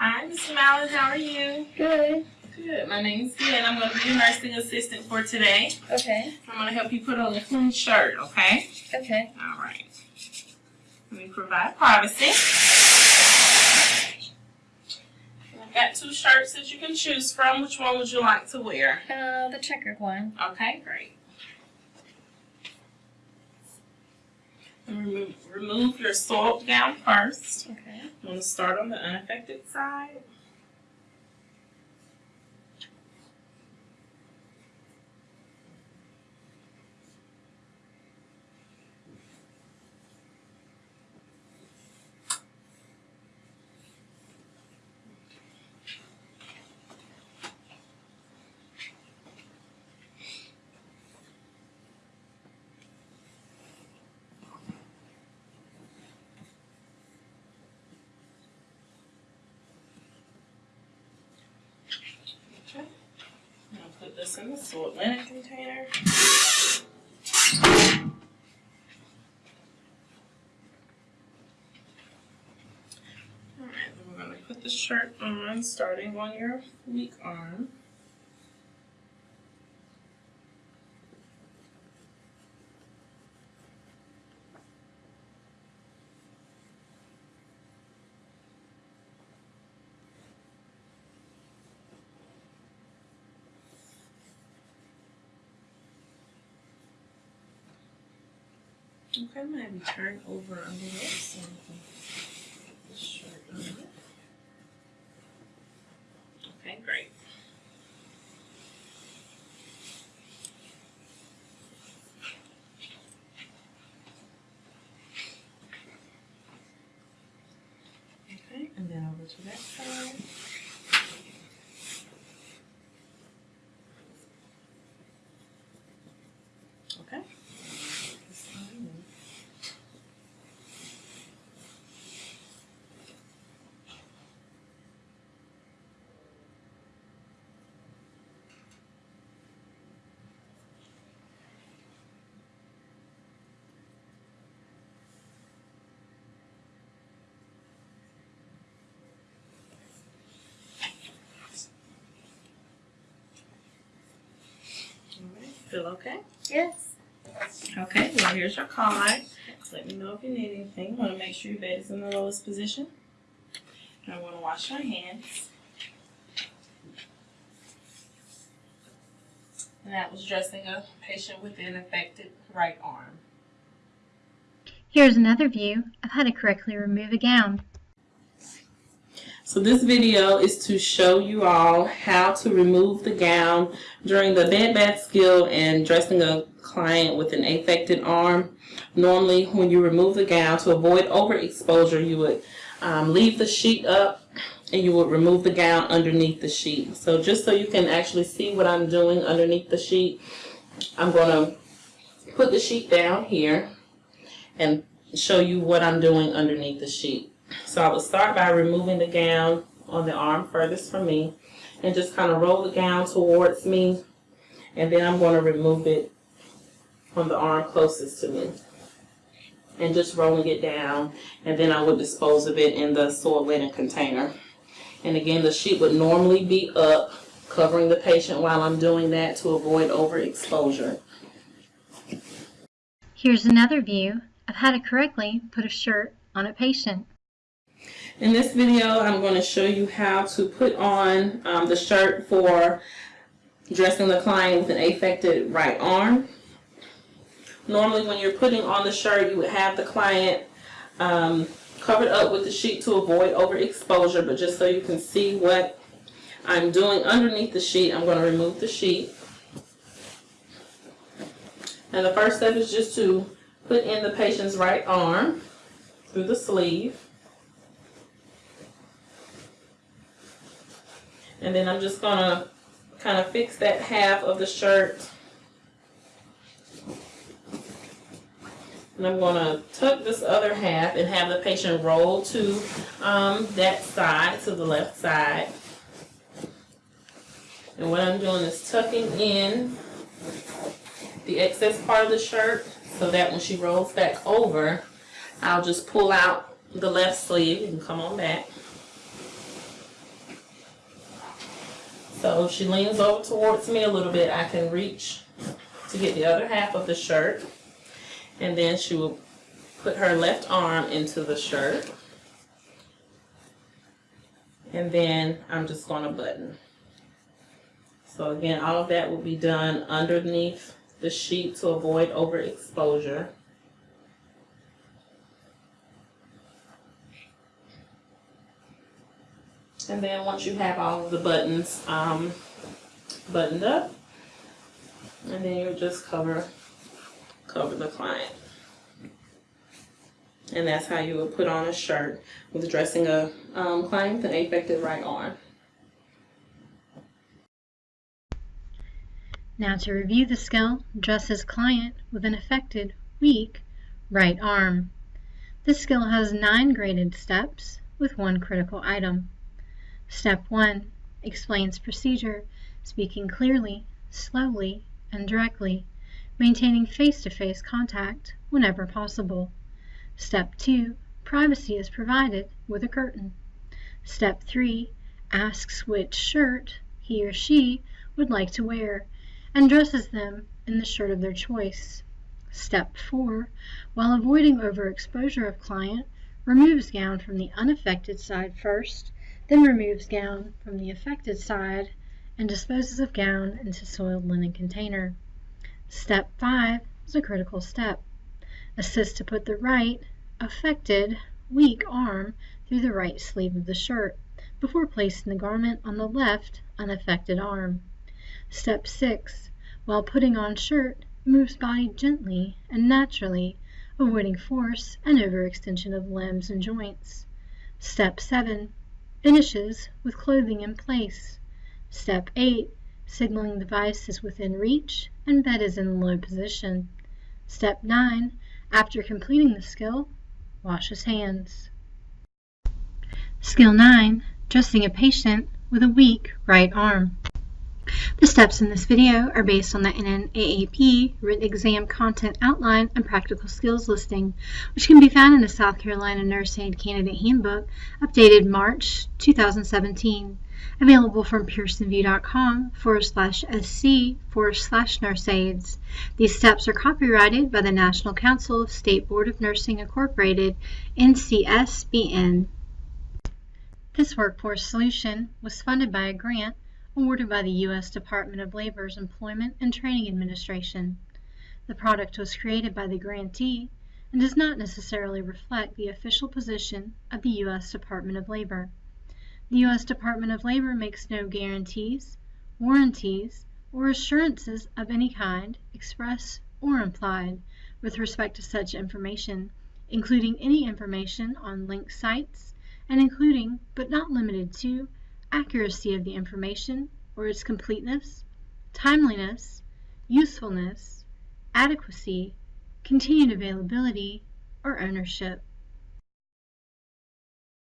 Hi, Miss Mallon. How are you? Good. Good. My name's Jen. I'm going to be your nursing assistant for today. Okay. I'm going to help you put on a clean shirt, okay? Okay. All right. Let me provide privacy. I've got two shirts that you can choose from. Which one would you like to wear? Uh, the checkered one. Okay, great. And remove, remove your soiled gown first. I'm to start on the unaffected side. Okay. I'm in the soiled linen container. Alright, then we're going to put the shirt on starting on your weak arm. Okay, I'm gonna have you turn over a little so shirt on. Okay, great. Okay, and then over to that side. Okay. This side and- Alright, Feel okay? Yes. Okay, well here's your card. Let me know if you need anything. Want to make sure your bed is in the lowest position. And I want to wash your hands. And that was dressing a patient with an affected right arm. Here's another view of how to correctly remove a gown. So this video is to show you all how to remove the gown during the bed bath skill and dressing a client with an affected arm. Normally when you remove the gown to avoid overexposure you would um, leave the sheet up and you would remove the gown underneath the sheet. So just so you can actually see what I'm doing underneath the sheet, I'm going to put the sheet down here and show you what I'm doing underneath the sheet. So I will start by removing the gown on the arm furthest from me and just kind of roll the gown towards me and then I'm going to remove it on the arm closest to me and just rolling it down and then I would dispose of it in the soiled linen container. And again the sheet would normally be up covering the patient while I'm doing that to avoid overexposure. Here's another view of how to correctly put a shirt on a patient. In this video, I'm going to show you how to put on um, the shirt for dressing the client with an affected right arm. Normally, when you're putting on the shirt, you would have the client um, covered up with the sheet to avoid overexposure, but just so you can see what I'm doing underneath the sheet, I'm going to remove the sheet. And the first step is just to put in the patient's right arm through the sleeve. And then I'm just gonna kind of fix that half of the shirt. And I'm gonna tuck this other half and have the patient roll to um, that side, to the left side. And what I'm doing is tucking in the excess part of the shirt so that when she rolls back over, I'll just pull out the left sleeve. Can come on back. So if she leans over towards me a little bit, I can reach to get the other half of the shirt. And then she will put her left arm into the shirt. And then I'm just going to button. So again, all of that will be done underneath the sheet to avoid overexposure. And then once you have all of the buttons um, buttoned up, and then you just cover cover the client. And that's how you would put on a shirt with dressing a um, client with an affected right arm. Now to review the skill, dress as client with an affected, weak, right arm. This skill has nine graded steps with one critical item. Step 1 explains procedure, speaking clearly, slowly, and directly, maintaining face-to-face contact whenever possible. Step 2 privacy is provided with a curtain. Step 3 asks which shirt he or she would like to wear and dresses them in the shirt of their choice. Step 4 while avoiding overexposure of client, removes gown from the unaffected side first then removes gown from the affected side and disposes of gown into soiled linen container. Step 5 is a critical step. Assist to put the right, affected, weak arm through the right sleeve of the shirt before placing the garment on the left, unaffected arm. Step 6. While putting on shirt, moves body gently and naturally, avoiding force and overextension of limbs and joints. Step 7 Finishes with clothing in place. Step 8. Signaling device is within reach and bed is in low position. Step 9. After completing the skill, wash his hands. Skill 9. Dressing a patient with a weak right arm. The steps in this video are based on the NNAAP written exam content outline and practical skills listing, which can be found in the South Carolina Nurse Aid Candidate Handbook, updated March 2017, available from pearsonvue.com forward slash sc forward slash nurse aids. These steps are copyrighted by the National Council of State Board of Nursing Incorporated, NCSBN. This workforce solution was funded by a grant awarded by the U.S. Department of Labor's Employment and Training Administration. The product was created by the grantee and does not necessarily reflect the official position of the U.S. Department of Labor. The U.S. Department of Labor makes no guarantees, warranties, or assurances of any kind, express or implied, with respect to such information, including any information on linked sites, and including, but not limited to, accuracy of the information or its completeness, timeliness, usefulness, adequacy, continued availability, or ownership.